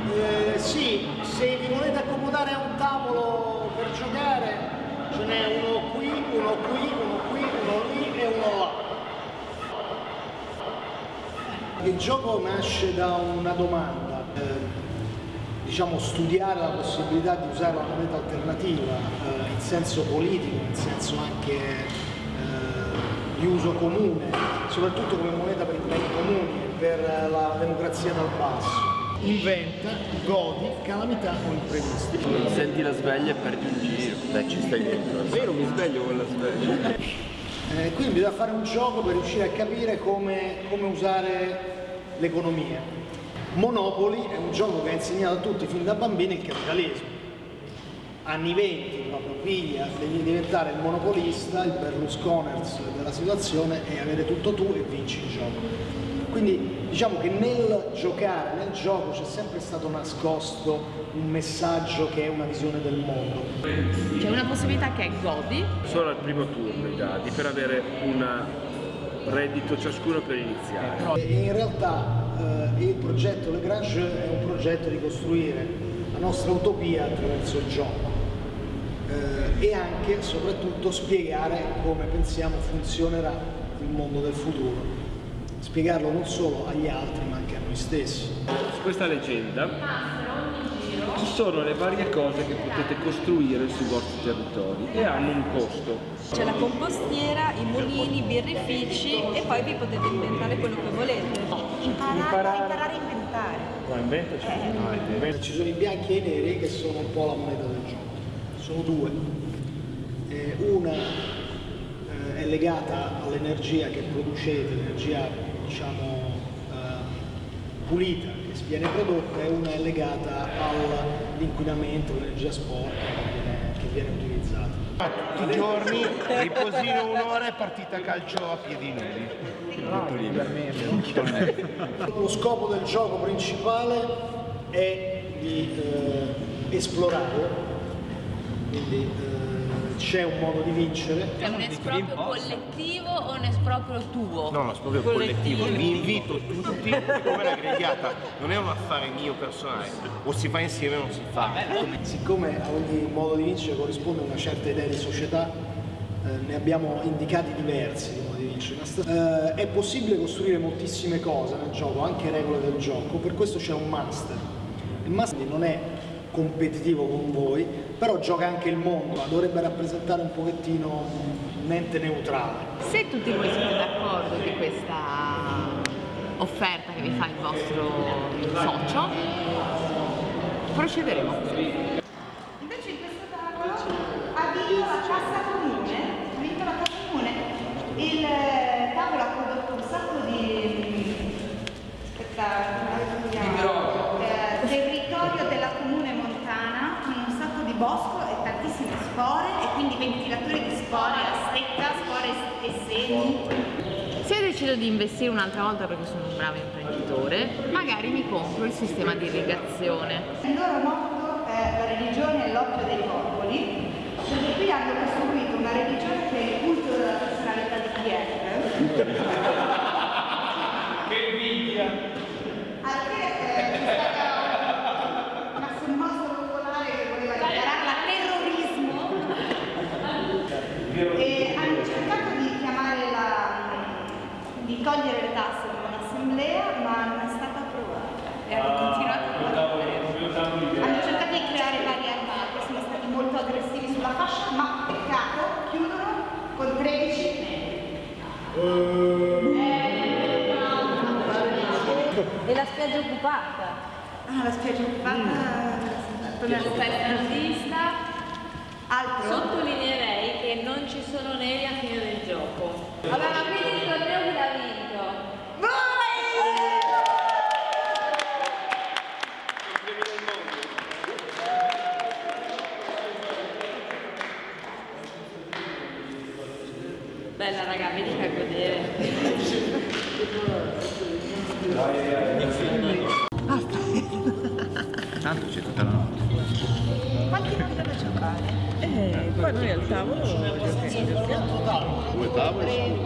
Eh, sì, se vi volete accomodare a un tavolo per giocare, ce n'è uno qui, uno qui, uno qui, uno lì e uno là. Il gioco nasce da una domanda, eh, diciamo studiare la possibilità di usare la moneta alternativa eh, in senso politico, in senso anche eh, di uso comune, soprattutto come moneta per i beni comuni e per la democrazia dal basso. Inventa, godi, calamità o imprevisti. Senti la sveglia e perdi un giro. Beh, ci stai dentro. Non mi sveglio con la sveglia. Eh, quindi bisogna fare un gioco per riuscire a capire come, come usare l'economia. Monopoli è un gioco che ha insegnato a tutti fin da bambini il capitalismo. Anni 20, proprio piglia, devi diventare il monopolista, il Berlusconers della situazione e avere tutto tu e vinci il gioco. Quindi diciamo che nel giocare, nel gioco c'è sempre stato nascosto un messaggio che è una visione del mondo. C'è una possibilità che è godi, Solo al primo turno i dadi per avere un reddito ciascuno per iniziare. E in realtà eh, il progetto Lagrange è un progetto di costruire la nostra utopia attraverso il gioco eh, e anche e soprattutto spiegare come pensiamo funzionerà il mondo del futuro. Spiegarlo non solo agli altri ma anche a noi stessi. Su questa leggenda ci sono le varie cose che potete costruire sui vostri territori e hanno un costo. C'è la compostiera, i mulini, i birrifici e poi vi potete inventare quello che volete. Imparare, imparare a inventare. Ma inventaci. No, inventa- Ci sono i bianchi e i neri che sono un po' la moneta del gioco. Sono due. Eh, una eh, è legata all'energia che producete, l'energia diciamo eh, pulita che viene prodotta e una è legata all'inquinamento, all'energia sporca che viene, che viene utilizzata. tutti i giorni, riposino un'ora e partita calcio a piedi nudi. Lo scopo del gioco principale è di eh, esplorare, quindi eh, c'è un modo di vincere. è un esproprio collettivo o un esproprio tuo? No, no, è proprio collettivo. Vi invito tutti, come la grigliata non è un affare mio personale, o si fa insieme o non si fa. Siccome a ogni modo di vincere corrisponde una certa idea di società, eh, ne abbiamo indicati diversi di modi di vincere. Eh, è possibile costruire moltissime cose nel gioco, anche regole del gioco, per questo c'è un master. Il master non è competitivo con voi, però gioca anche il mondo, dovrebbe rappresentare un pochettino un ente neutrale. Se tutti voi siete d'accordo di questa offerta che vi fa il vostro socio, procederemo così. Invece in questo tavolo ha vinto la cassa comune, ha vinto la cassa comune. Il eh, tavolo ha prodotto un sacco di aspetta, come si chiama? Eh, territorio della comune montana con un sacco di bosco e tantissime spore e quindi ventilatori di spore a stecca, spore e semi. Se decido di investire un'altra volta perché sono un bravo imprenditore, magari mi compro il sistema di irrigazione. Il loro motto è la religione è l'occhio dei popoli, perché qui hanno costruito una religione che è il culto della personalità di Kiev. Che invidia! Al che eh, c'è stata una sommossa popolare che voleva dichiararla terrorismo e hanno cercato di chiamare la di togliere le tasse con l'assemblea ma non è stata approvata e hanno continuato a fare hanno cercato di creare varie armate sono stati molto aggressivi sulla fascia ma peccato chiudono con 13 E la spiaggia occupata. ah la spiaggia occupata Per la festa nazista altro? Sottolineerei che non ci sono neri a fine del gioco. Ma quindi il torneo chi l'ha vinto? Bella raga, vedi che a godere. Tanto c'è tutta la notte. quanti vogliono giocare? Eh, poi noi al tavolo. Due tavoli?